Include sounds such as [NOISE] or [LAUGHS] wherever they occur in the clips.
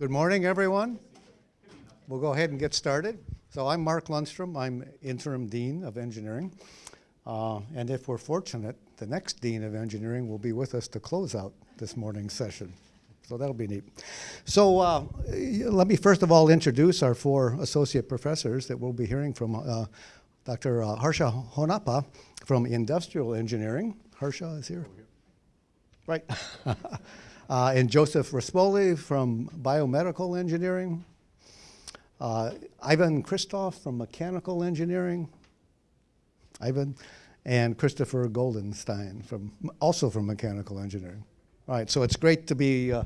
Good morning, everyone. We'll go ahead and get started. So I'm Mark Lundstrom. I'm interim dean of engineering. Uh, and if we're fortunate, the next dean of engineering will be with us to close out this morning's session. So that'll be neat. So uh, let me first of all introduce our four associate professors that we'll be hearing from. Uh, Dr. Uh, Harsha Honnappa from industrial engineering. Harsha is here. Right. [LAUGHS] Uh, and Joseph Rispoli from biomedical engineering. Uh, Ivan Christov from mechanical engineering. Ivan. And Christopher Goldenstein from also from mechanical engineering. All right, so it's great to be uh,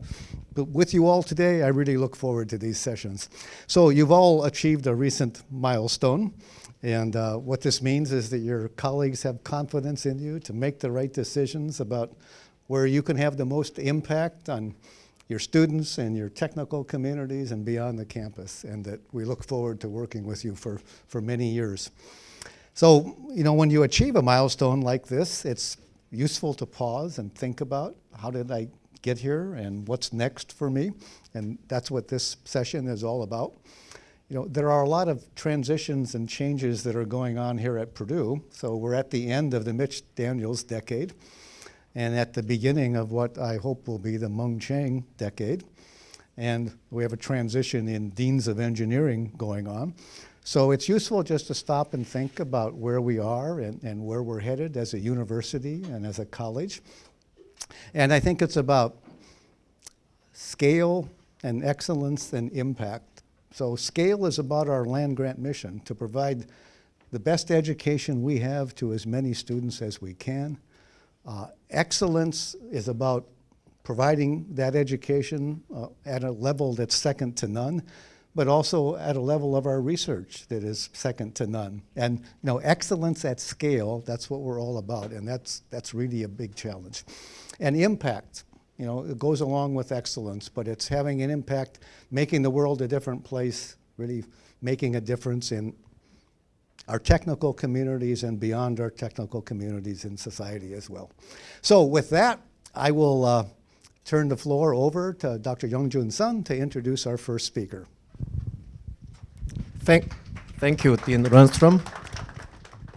with you all today. I really look forward to these sessions. So you've all achieved a recent milestone. And uh, what this means is that your colleagues have confidence in you to make the right decisions about where you can have the most impact on your students and your technical communities and beyond the campus, and that we look forward to working with you for, for many years. So, you know, when you achieve a milestone like this, it's useful to pause and think about how did I get here and what's next for me? And that's what this session is all about. You know, there are a lot of transitions and changes that are going on here at Purdue. So we're at the end of the Mitch Daniels decade and at the beginning of what I hope will be the Mung Chiang decade. And we have a transition in deans of engineering going on. So it's useful just to stop and think about where we are and, and where we're headed as a university and as a college. And I think it's about scale and excellence and impact. So scale is about our land grant mission to provide the best education we have to as many students as we can. Uh, excellence is about providing that education uh, at a level that's second to none, but also at a level of our research that is second to none. And you know, excellence at scale, that's what we're all about, and that's, that's really a big challenge. And impact, you know, it goes along with excellence, but it's having an impact, making the world a different place, really making a difference in our technical communities and beyond our technical communities in society as well. So with that, I will uh, turn the floor over to Dr. Youngjun Son to introduce our first speaker. Thank, thank you, Dean Lundstrom.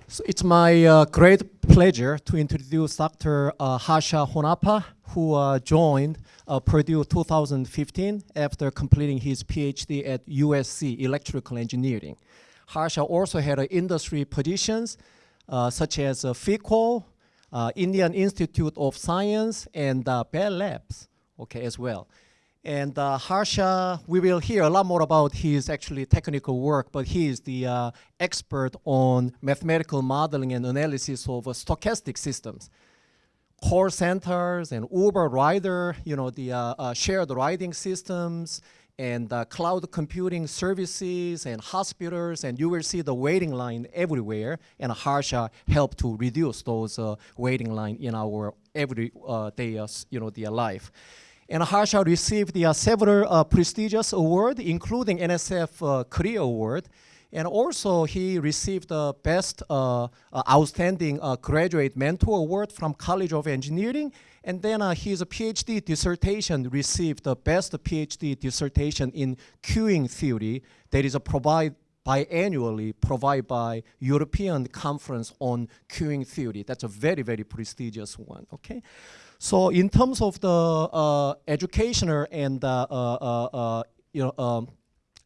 So it's my uh, great pleasure to introduce Dr. Uh, Harsha Honnappa, who uh, joined uh, Purdue 2015 after completing his PhD at USC Electrical Engineering. Harsha also had industry positions uh, such as uh, FICO, uh, Indian Institute of Science, and uh, Bell Labs, okay, as well. And uh, Harsha, we will hear a lot more about his actually technical work, but he is the uh, expert on mathematical modeling and analysis of uh, stochastic systems. Call centers and Uber rider, you know, the shared riding systems and uh, cloud computing services and hospitals, and you will see the waiting line everywhere. And Harsha helped to reduce those uh, waiting line in our everyday uh, uh, you know, their life. And Harsha received uh, several uh, prestigious awards, including NSF Career Award. And also he received the Best Outstanding Graduate Mentor Award from College of Engineering and then uh, his PhD dissertation received the best PhD dissertation in queuing theory that is provided biannually provided by European Conference on Queuing Theory. That's a very, very prestigious one, okay? So in terms of the uh, educational and uh, uh, uh you know, um,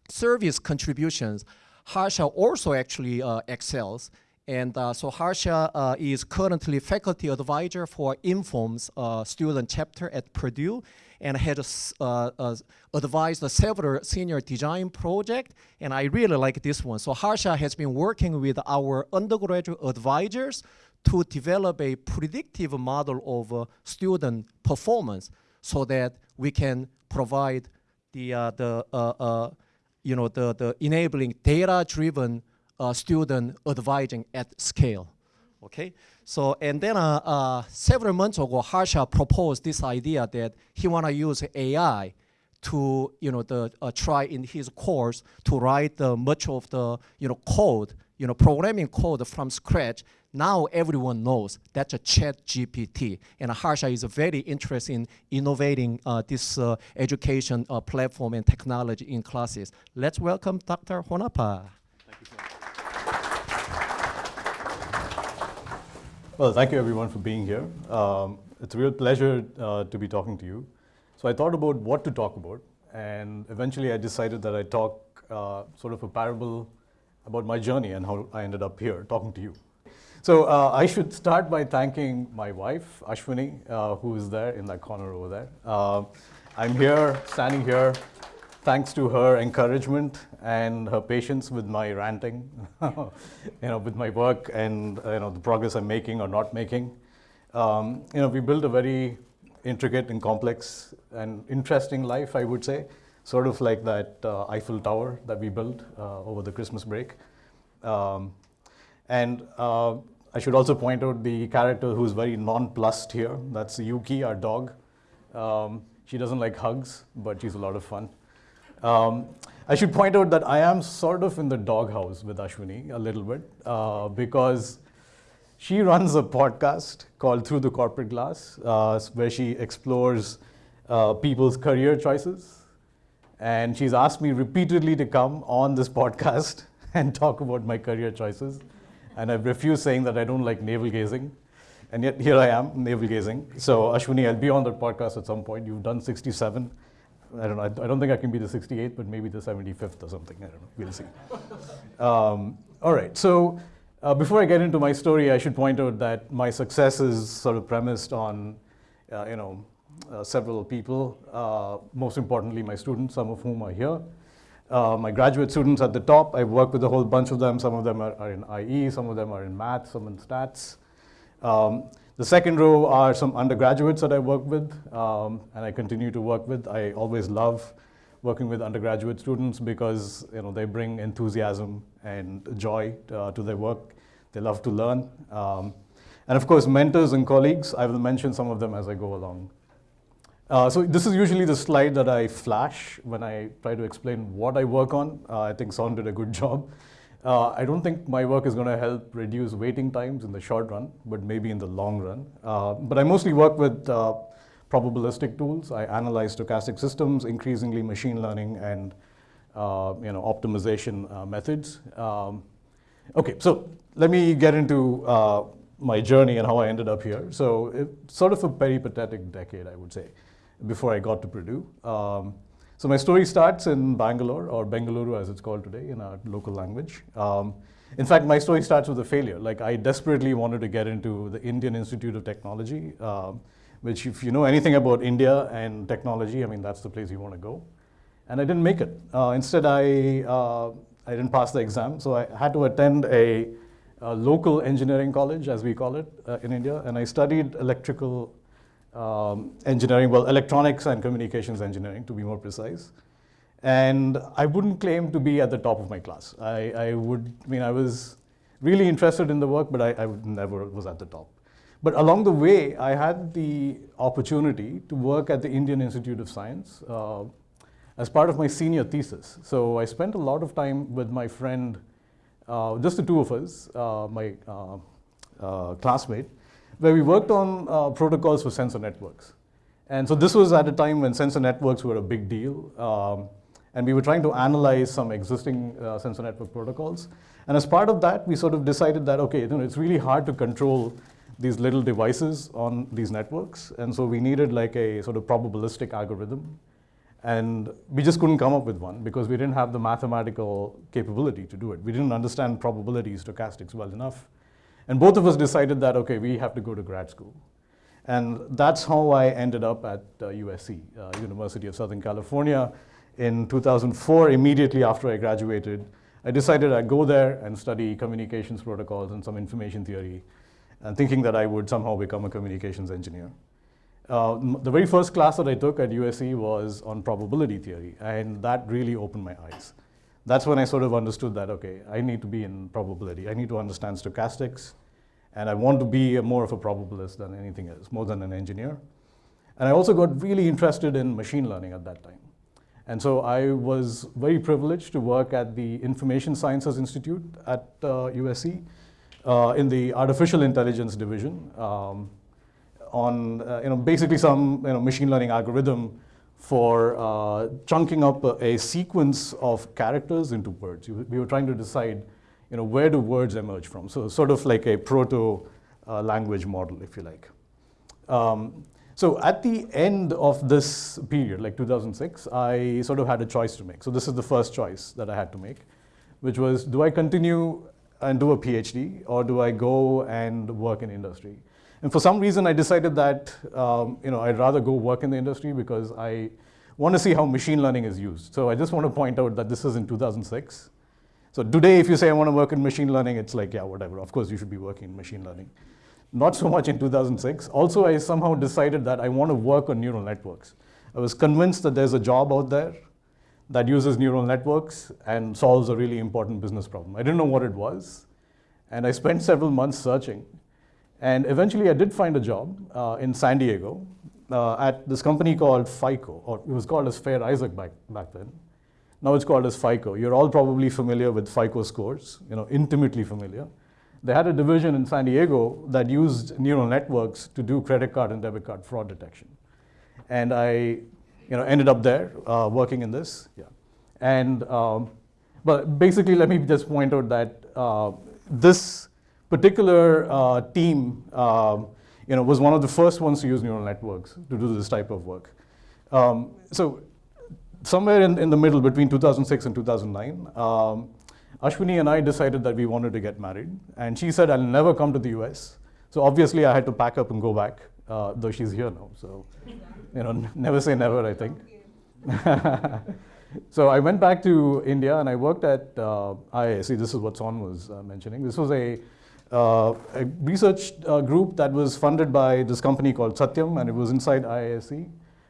service contributions, Harsha also actually uh, excels. And uh, so Harsha uh, is currently faculty advisor for INFORMS uh, student chapter at Purdue and has uh, uh, advised several senior design projects. And I really like this one. So Harsha has been working with our undergraduate advisors to develop a predictive model of uh, student performance so that we can provide the, the you know, the, the enabling data-driven uh, student advising at scale. Okay, so and then uh, uh, several months ago, Harsha proposed this idea that he want to use AI to you know the uh, try in his course to write much of the you know code you know programming code from scratch Now everyone knows that's a ChatGPT. And Harsha is very interested in innovating uh, this uh, education uh, platform and technology in classes. Let's welcome Dr. Honnappa. Well, thank you everyone for being here. Um, it's a real pleasure uh, to be talking to you. So I thought about what to talk about, and eventually I decided that I'd talk uh, sort of a parable about my journey and how I ended up here talking to you. So uh, I should start by thanking my wife, Ashwini, uh, who is there in that corner over there. Uh, I'm here, standing here, thanks to her encouragement and her patience with my ranting, [LAUGHS] you know, with my work and you know the progress I'm making or not making. Um, you know, we built a very intricate and complex and interesting life, I would say, sort of like that uh, Eiffel Tower that we built uh, over the Christmas break. Um, and uh, I should also point out the character who's very nonplussed here. That's Yuki, our dog. Um, she doesn't like hugs, but she's a lot of fun. Um, I should point out that I am sort of in the doghouse with Ashwini a little bit uh, because she runs a podcast called Through the Corporate Glass, uh, where she explores uh, people's career choices. And she's asked me repeatedly to come on this podcast [LAUGHS] and talk about my career choices. And I've refused saying that I don't like navel gazing. And yet here I am, navel gazing. So, Ashwini, I'll be on that podcast at some point. You've done 67. I don't know. I don't think I can be the 68th, but maybe the 75th or something. I don't know. We'll see. Um, all right. So uh, before I get into my story, I should point out that my success is sort of premised on, uh, you know, uh, several people. Uh, most importantly, my students, some of whom are here. Uh, my graduate students at the top, I've worked with a whole bunch of them. Some of them are, are in IE, some of them are in math, some in stats. Um, the second row are some undergraduates that I work with um, and I continue to work with. I always love working with undergraduate students because you know, they bring enthusiasm and joy uh, to their work. They love to learn. Um, and of course, mentors and colleagues, I will mention some of them as I go along. Uh, so this is usually the slide that I flash when I try to explain what I work on. Uh, I think Son did a good [LAUGHS] job. Uh, I don't think my work is going to help reduce waiting times in the short run, but maybe in the long run. Uh, but I mostly work with uh, probabilistic tools. I analyze stochastic systems, increasingly machine learning and uh, you know, optimization uh, methods. Um, okay, so let me get into uh, my journey and how I ended up here. So it's sort of a peripatetic decade, I would say, before I got to Purdue. Um, so my story starts in Bangalore, or Bengaluru as it's called today in our local language. Um, in fact, my story starts with a failure. Like I desperately wanted to get into the Indian Institute of Technology, um, which if you know anything about India and technology, I mean, that's the place you want to go. And I didn't make it. Uh, instead, I, uh, I didn't pass the exam, so I had to attend a, a local engineering college, as we call it uh, in India, and I studied electrical um, engineering, well, electronics and communications engineering to be more precise. And I wouldn't claim to be at the top of my class. I, I would, I mean, I was really interested in the work, but I, I never was at the top. But along the way, I had the opportunity to work at the Indian Institute of Science uh, as part of my senior thesis. So I spent a lot of time with my friend, uh, just the two of us, uh, my uh, uh, classmate, where we worked on uh, protocols for sensor networks. And so this was at a time when sensor networks were a big deal. Um, and we were trying to analyze some existing uh, sensor network protocols. And as part of that, we sort of decided that, okay, you know, it's really hard to control these little devices on these networks. And so we needed like a sort of probabilistic algorithm. And we just couldn't come up with one because we didn't have the mathematical capability to do it. We didn't understand probability stochastics well enough. And both of us decided that, okay, we have to go to grad school. And that's how I ended up at uh, USC, uh, University of Southern California. In 2004, immediately after I graduated, I decided I'd go there and study communications protocols and some information theory, and thinking that I would somehow become a communications engineer. Uh, the very first class that I took at USC was on probability theory, and that really opened my eyes that's when I sort of understood that, okay, I need to be in probability. I need to understand stochastics, and I want to be more of a probabilist than anything else, more than an engineer. And I also got really interested in machine learning at that time. And so I was very privileged to work at the Information Sciences Institute at uh, USC, uh, in the artificial intelligence division um, on uh, you know, basically some you know, machine learning algorithm for uh, chunking up a, sequence of characters into words. We were trying to decide you know, where do words emerge from. So sort of like a proto uh, language model, if you like. Um, so at the end of this period, like 2006, I sort of had a choice to make. So this is the first choice that I had to make, which was do I continue and do a PhD or do I go and work in industry? And for some reason, I decided that um, you know, I'd rather go work in the industry because I want to see how machine learning is used. So I just want to point out that this is in 2006. So today, if you say I want to work in machine learning, it's like, yeah, whatever. Of course, you should be working in machine learning. Not so much in 2006. Also, I somehow decided that I want to work on neural networks. I was convinced that there's a job out there that uses neural networks and solves a really important business problem. I didn't know what it was. And I spent several months searching. And eventually I did find a job uh, in San Diego uh, at this company called FICO, or it was called as Fair Isaac back, back then. Now it's called as FICO. You're all probably familiar with FICO scores, you know, intimately familiar. They had a division in San Diego that used neural networks to do credit card and debit card fraud detection. And I you know, ended up there uh, working in this. Yeah. And um, but basically, let me just point out that uh, this particular uh, team um, you know, was one of the first ones to use neural networks to do this type of work. Um, so somewhere in, in the middle between 2006 and 2009, um, Ashwini and I decided that we wanted to get married. And she said, I'll never come to the US. So obviously I had to pack up and go back, uh, though she's here now. So, you know, [LAUGHS] never say never, I think. [LAUGHS] so I went back to India and I worked at uh, IISc. This is what Son was uh, mentioning. This was a uh, a research uh, group that was funded by this company called Satyam, and it was inside IISc.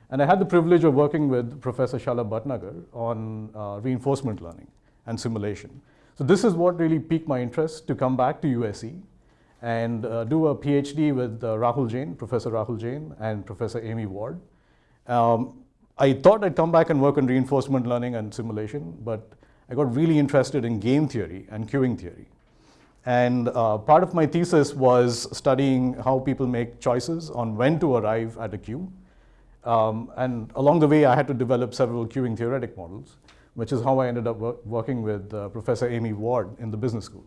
And I had the privilege of working with Professor Shalabh Bhatnagar on uh, reinforcement learning and simulation. So this is what really piqued my interest to come back to USC and uh, do a PhD with uh, Rahul Jain, Professor Rahul Jain, and Professor Amy Ward. Um, I thought I'd come back and work on reinforcement learning and simulation, but I got really interested in game theory and queuing theory. And uh, part of my thesis was studying how people make choices on when to arrive at a queue. Um, and along the way, I had to develop several queuing theoretic models, which is how I ended up wor working with uh, Professor Amy Ward in the business school.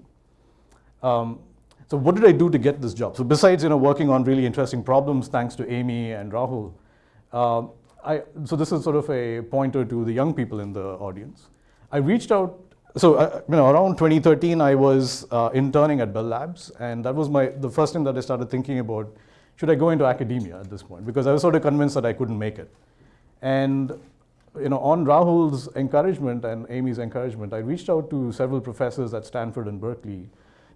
Um, so what did I do to get this job? So besides you know, working on really interesting problems, thanks to Amy and Rahul, uh, I, so this is sort of a pointer to the young people in the audience. I reached out so uh, you know, around 2013, I was uh, interning at Bell Labs, and that was my the first time that I started thinking about should I go into academia at this point because I was sort of convinced that I couldn't make it. And you know, on Rahul's encouragement and Amy's encouragement, I reached out to several professors at Stanford and Berkeley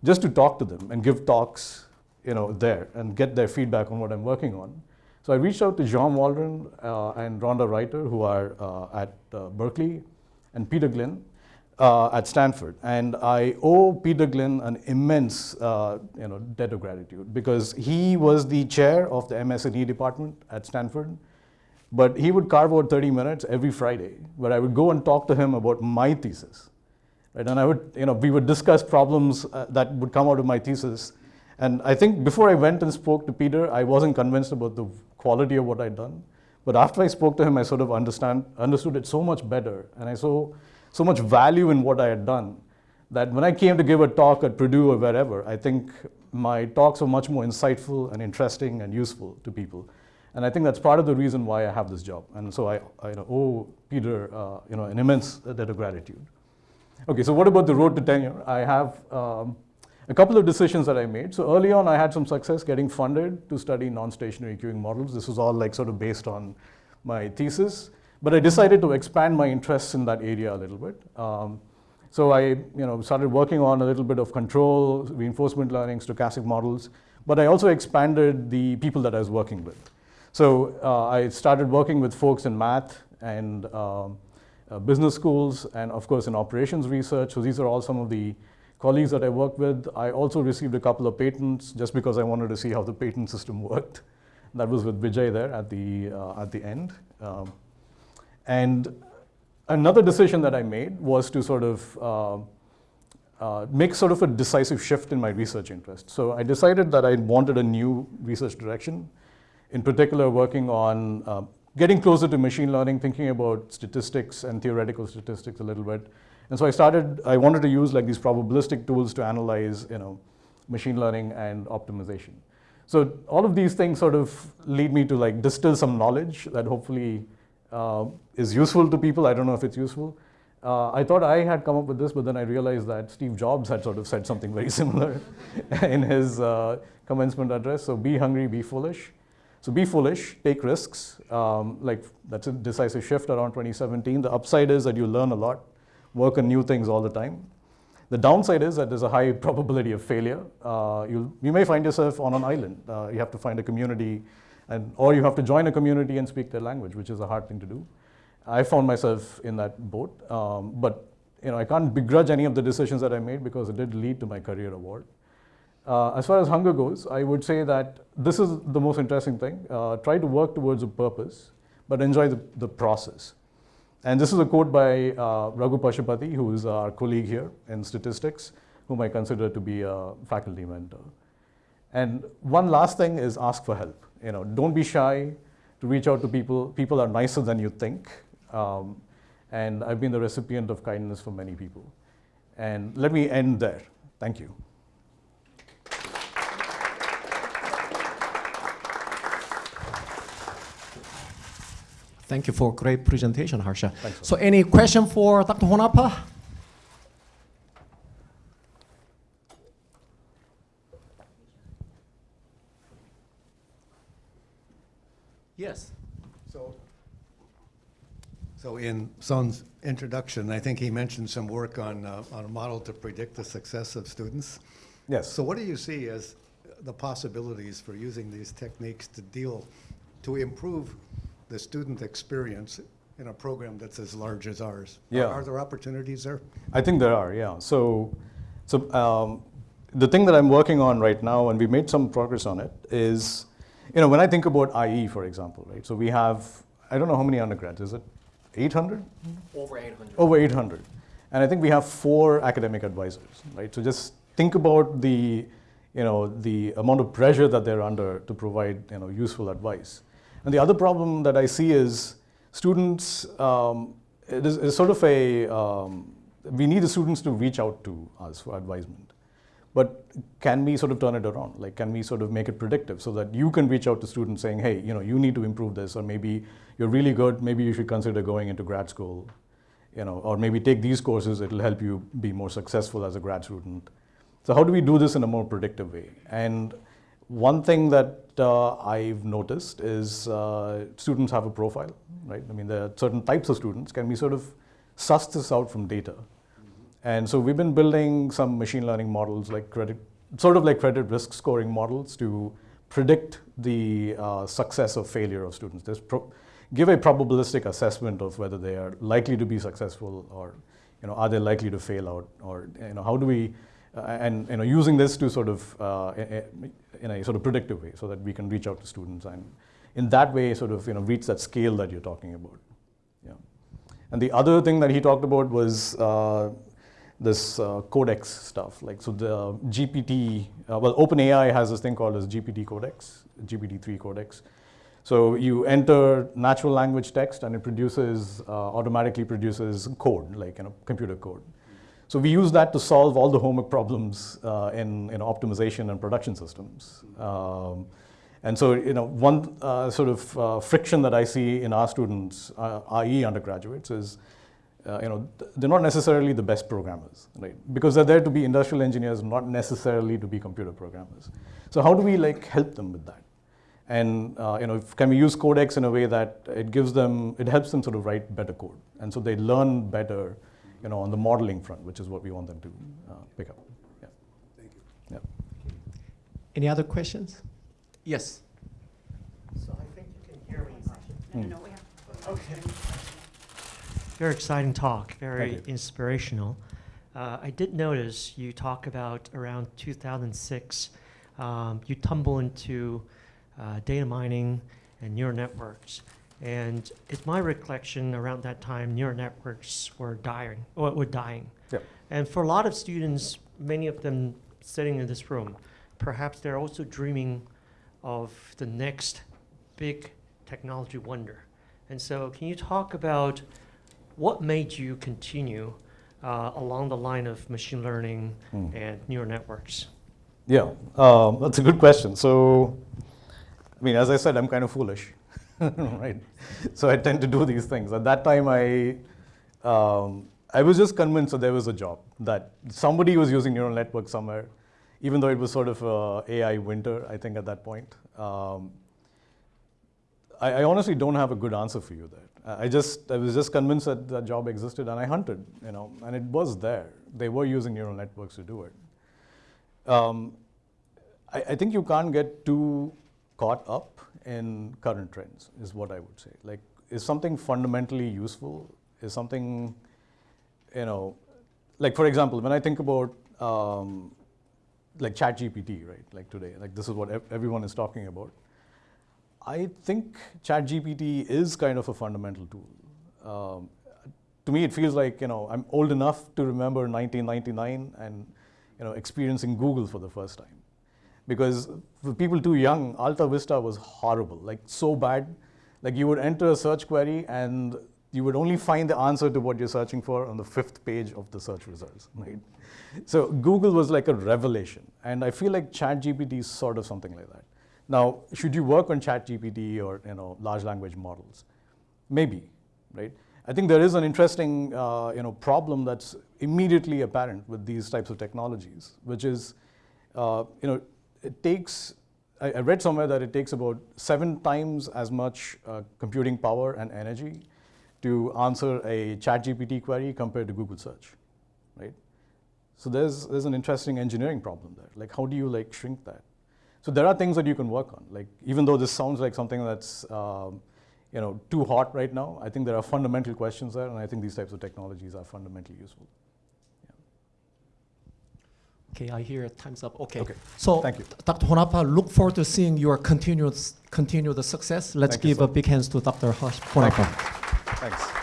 just to talk to them and give talks, you know, there and get their feedback on what I'm working on. So I reached out to Jean Walrand uh, and Rhonda Righter, who are uh, at uh, Berkeley, and Peter Glynn, uh, at Stanford. And I owe Peter Glynn an immense uh, you know, debt of gratitude because he was the chair of the MS&E department at Stanford. But he would carve out 30 minutes every Friday where I would go and talk to him about my thesis. Right? And I would, you know, we would discuss problems uh, that would come out of my thesis. And I think before I went and spoke to Peter, I wasn't convinced about the quality of what I'd done. But after I spoke to him, I sort of understand, understood it so much better. And I so so much value in what I had done that when I came to give a talk at Purdue or wherever, I think my talks were much more insightful and interesting and useful to people. And I think that's part of the reason why I have this job. And so I, I owe Peter uh, you know, an immense debt of gratitude. Okay, so what about the road to tenure? I have um, a couple of decisions that I made. So early on, I had some success getting funded to study non-stationary queuing models. This was all like sort of based on my thesis. But I decided to expand my interests in that area a little bit. Um, so I you know, started working on a little bit of control, reinforcement learning, stochastic models, but I also expanded the people that I was working with. So uh, I started working with folks in math and um, uh, business schools and of course in operations research. So these are all some of the colleagues that I worked with. I also received a couple of patents just because I wanted to see how the patent system worked. That was with Vijay there at the, uh, at the end. Um, and another decision that I made was to sort of uh, uh, make sort of a decisive shift in my research interest. So I decided that I wanted a new research direction, in particular working on uh, getting closer to machine learning, thinking about statistics and theoretical statistics a little bit. And so I started, I wanted to use like these probabilistic tools to analyze, you know, machine learning and optimization. So all of these things sort of lead me to like distill some knowledge that hopefully uh, is useful to people. I don't know if it's useful. Uh, I thought I had come up with this, but then I realized that Steve Jobs had sort of said something very [LAUGHS] similar [LAUGHS] in his uh, commencement address. So be hungry, be foolish. So be foolish, take risks. Um, like that's a decisive shift around 2017. The upside is that you learn a lot, work on new things all the time. The downside is that there's a high probability of failure. Uh, you you may find yourself on an island. Uh, you have to find a community, and or you have to join a community and speak their language, which is a hard thing to do. I found myself in that boat, um, but you know I can't begrudge any of the decisions that I made because it did lead to my career award. Uh, as far as hunger goes, I would say that this is the most interesting thing. Uh, try to work towards a purpose, but enjoy the, the process. And this is a quote by uh, Raghu Pasupathy, who is our colleague here in statistics, whom I consider to be a faculty mentor. And one last thing is ask for help. You know, don't be shy to reach out to people. People are nicer than you think. Um, and I've been the recipient of kindness from many people. And let me end there. Thank you. Thank you for a great presentation, Harsha. Thanks. So any question for Dr. Honnappa? So in Son's introduction, I think he mentioned some work on, uh, on a model to predict the success of students. Yes. So what do you see as the possibilities for using these techniques to deal, to improve the student experience in a program that's as large as ours? Are- Yeah. Are there opportunities there? I think there are, yeah. So, so um, the thing that I'm working on right now, and we made some progress on it, is, you know, when I think about IE, for example, right? So we have, I don't know how many undergrads, is it 800? Over 800. Over 800. And I think we have four academic advisors, right? So just think about the, you know, the amount of pressure that they're under to provide, you know, useful advice. And the other problem that I see is students, um, it is it's sort of a, um, we need the students to reach out to us for advisement. But can we sort of turn it around? Like, can we sort of make it predictive so that you can reach out to students saying, hey, you know, you need to improve this, or maybe you're really good, maybe you should consider going into grad school, you know, or maybe take these courses, it'll help you be more successful as a grad student. So how do we do this in a more predictive way? And one thing that uh, I've noticed is uh, students have a profile, right? I mean, there are certain types of students. Can we sort of suss this out from data? And so we've been building some machine learning models, like credit, sort of like credit risk scoring models, to predict the uh, success or failure of students. Give a probabilistic assessment of whether they are likely to be successful or, you know, are they likely to fail out, or you know, how do we, uh, and you know, using this to sort of uh, in a sort of predictive way, so that we can reach out to students and, in that way, sort of you know, reach that scale that you're talking about. Yeah. And the other thing that he talked about was uh, this uh, codex stuff. Like, so the GPT, uh, well, OpenAI has this thing called as GPT codex, GPT-3 codex. So you enter natural language text and it produces, uh, automatically produces code, like you know, computer code. So we use that to solve all the homework problems uh, in, in optimization and production systems. Um, and so, you know, one uh, sort of uh, friction that I see in our students, IE undergraduates, is, uh, you know, th- they're not necessarily the best programmers, right? Because they're there to be industrial engineers, not necessarily to be computer programmers. So how do we like help them with that? And uh, you know, if, can we use Codex in a way that it gives them, it helps them sort of write better code, and so they learn better, you know, on the modeling front, which is what we want them to uh, pick up. Yeah. Thank you. Yeah. Any other questions? Yes. So I think you can hear me. No, no, no, we have. Okay. Very exciting talk, very inspirational. Uh, I did notice you talk about around 2006, um, you tumble into uh, data mining and neural networks. And it's my recollection around that time, neural networks were dying, or were dying. Yep. And for a lot of students, many of them sitting in this room, perhaps they're also dreaming of the next big technology wonder. And so, can you talk about what made you continue uh, along the line of machine learning Hmm. and neural networks? Yeah, um, that's a good question. So, I mean, as I said, I'm kind of foolish, [LAUGHS] right? So I tend to do these things. At that time, I, um, I was just convinced that there was a job, that somebody was using neural networks somewhere, even though it was sort of uh, AI winter, I think, at that point. Um, I, I honestly don't have a good answer for you there. I just, I was just convinced that that job existed, and I hunted, you know, and it was there. They were using neural networks to do it. Um, I, I think you can't get too caught up in current trends, is what I would say. Like, is something fundamentally useful? Is something, you know, like for example, when I think about um, like ChatGPT, right? Like today, like this is what ev- everyone is talking about. I think ChatGPT is kind of a fundamental tool. Um, to me, it feels like you know I'm old enough to remember 1999 and you know experiencing Google for the first time, because for people too young, AltaVista was horrible, like so bad. Like you would enter a search query and you would only find the answer to what you're searching for on the fifth page of the search results, [LAUGHS] right? So Google was like a revelation, and I feel like ChatGPT is sort of something like that. Now, should you work on ChatGPT or you know large language models? Maybe, right? I think there is an interesting uh, you know problem that's immediately apparent with these types of technologies, which is uh, you know it takes. I, read somewhere that it takes about seven times as much uh, computing power and energy to answer a ChatGPT query compared to Google search, right? So there's there's an interesting engineering problem there. Like how do you like shrink that? So there are things that you can work on. Like even though this sounds like something that's um, you know too hot right now, I think there are fundamental questions there, and I think these types of technologies are fundamentally useful. Okay, I hear time's up. Okay. Okay. So, Thank you. Dr. Honnappa, look forward to seeing your continued, continued success. Let's Thank give sir. a big hands to Dr. Honnappa. Thanks.